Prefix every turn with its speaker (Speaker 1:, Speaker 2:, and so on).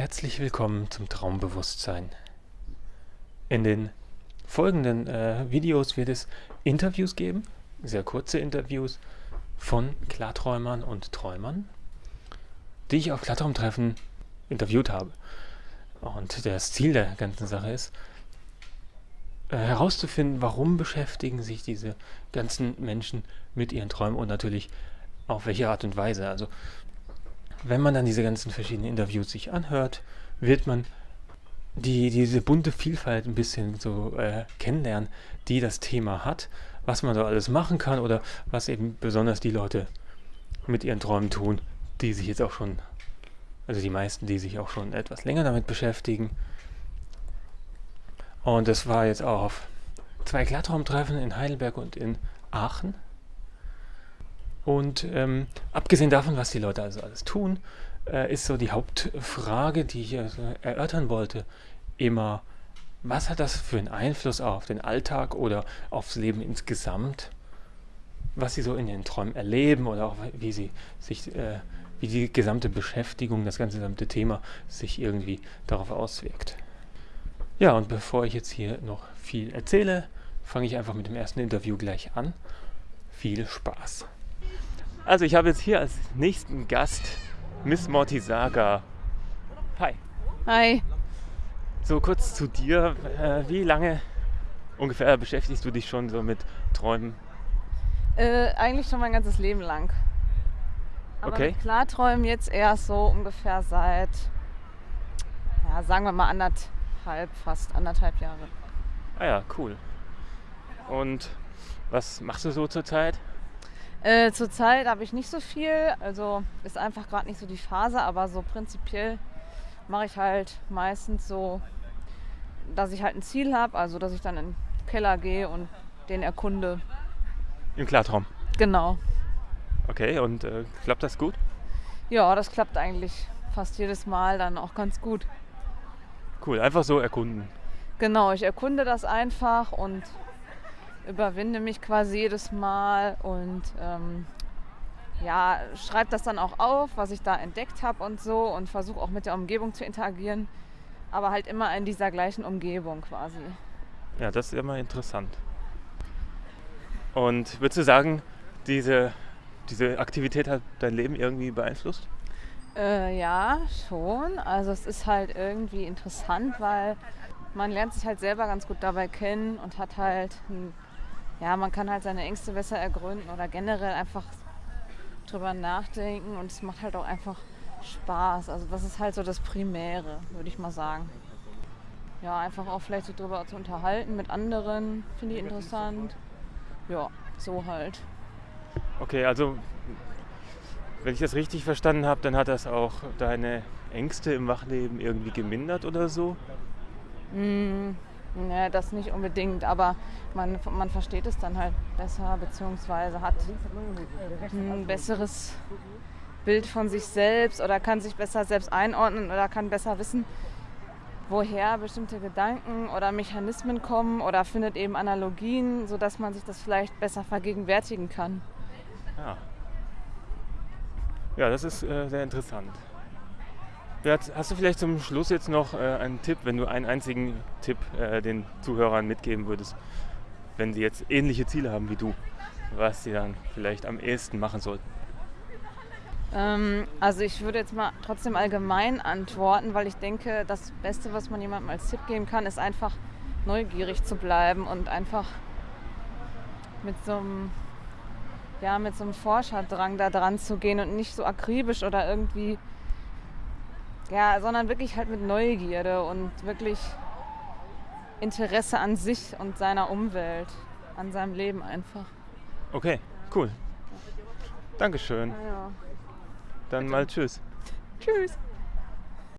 Speaker 1: Herzlich willkommen zum Traumbewusstsein. In den folgenden äh, Videos wird es Interviews geben, sehr kurze Interviews von Klarträumern und Träumern, die ich auf Klartraumtreffen interviewt habe. Und das Ziel der ganzen Sache ist, äh, herauszufinden, warum beschäftigen sich diese ganzen Menschen mit ihren Träumen und natürlich auf welche Art und Weise. Also wenn man dann diese ganzen verschiedenen Interviews sich anhört, wird man die, diese bunte Vielfalt ein bisschen so äh, kennenlernen, die das Thema hat, was man da alles machen kann oder was eben besonders die Leute mit ihren Träumen tun, die sich jetzt auch schon, also die meisten, die sich auch schon etwas länger damit beschäftigen. Und das war jetzt auch auf zwei Klartraumtreffen in Heidelberg und in Aachen. Und ähm, abgesehen davon, was die Leute also alles tun, äh, ist so die Hauptfrage, die ich also erörtern wollte, immer, was hat das für einen Einfluss auf den Alltag oder aufs Leben insgesamt, was sie so in den Träumen erleben oder auch wie sie sich, äh, wie die gesamte Beschäftigung, das ganze gesamte Thema sich irgendwie darauf auswirkt. Ja, und bevor ich jetzt hier noch viel erzähle, fange ich einfach mit dem ersten Interview gleich an. Viel Spaß! Also ich habe jetzt hier als nächsten Gast Miss Mortisaga. Hi.
Speaker 2: Hi.
Speaker 1: So kurz zu dir. Äh, wie lange ungefähr beschäftigst du dich schon so mit Träumen?
Speaker 2: Äh, eigentlich schon mein ganzes Leben lang. Aber
Speaker 1: Okay.
Speaker 2: mit Klarträumen jetzt erst so ungefähr seit, ja, sagen wir mal anderthalb, fast anderthalb Jahre.
Speaker 1: Ah ja, cool. Und was machst du so zurzeit?
Speaker 2: Äh, Zurzeit habe ich nicht so viel, also ist einfach gerade nicht so die Phase, aber so prinzipiell mache ich halt meistens so, dass ich halt ein Ziel habe, also dass ich dann in den Keller gehe und den erkunde.
Speaker 1: Im Klartraum.
Speaker 2: Genau.
Speaker 1: Okay, und äh, klappt das gut?
Speaker 2: Ja, das klappt eigentlich fast jedes Mal dann auch ganz gut.
Speaker 1: Cool, einfach so erkunden.
Speaker 2: Genau, ich erkunde das einfach und überwinde mich quasi jedes Mal und ähm, ja, schreibe das dann auch auf, was ich da entdeckt habe und so und versuche auch mit der Umgebung zu interagieren, aber halt immer in dieser gleichen Umgebung quasi.
Speaker 1: Ja, das ist immer interessant. Und würdest du sagen, diese, diese Aktivität hat dein Leben irgendwie beeinflusst?
Speaker 2: Äh, ja, schon. Also es ist halt irgendwie interessant, weil man lernt sich halt selber ganz gut dabei kennen und hat halt, ein, ja, man kann halt seine Ängste besser ergründen oder generell einfach drüber nachdenken und es macht halt auch einfach Spaß. Also das ist halt so das Primäre, würde ich mal sagen. Ja, einfach auch vielleicht so drüber zu unterhalten mit anderen, finde ich interessant. Ja, so halt.
Speaker 1: Okay, also wenn ich das richtig verstanden habe, dann hat das auch deine Ängste im Wachleben irgendwie gemindert oder so?
Speaker 2: Mm, ne, das nicht unbedingt, aber man, man versteht es dann halt besser, beziehungsweise hat ein besseres Bild von sich selbst oder kann sich besser selbst einordnen oder kann besser wissen, woher bestimmte Gedanken oder Mechanismen kommen oder findet eben Analogien, sodass man sich das vielleicht besser vergegenwärtigen kann.
Speaker 1: Ja. Ja, das ist äh, sehr interessant. Hast hast du vielleicht zum Schluss jetzt noch äh, einen Tipp, wenn du einen einzigen Tipp äh, den Zuhörern mitgeben würdest, wenn sie jetzt ähnliche Ziele haben wie du, was sie dann vielleicht am ehesten machen sollten?
Speaker 2: Ähm, also ich würde jetzt mal trotzdem allgemein antworten, weil ich denke, das Beste, was man jemandem als Tipp geben kann, ist einfach neugierig zu bleiben und einfach mit so einem, ja, mit so einem Forscherdrang da dran zu gehen und nicht so akribisch oder irgendwie, ja, sondern wirklich halt mit Neugierde und wirklich Interesse an sich und seiner Umwelt, an seinem Leben einfach.
Speaker 1: Okay, cool. Dankeschön.
Speaker 2: Ja.
Speaker 1: Dann mal tschüss.
Speaker 2: Tschüss.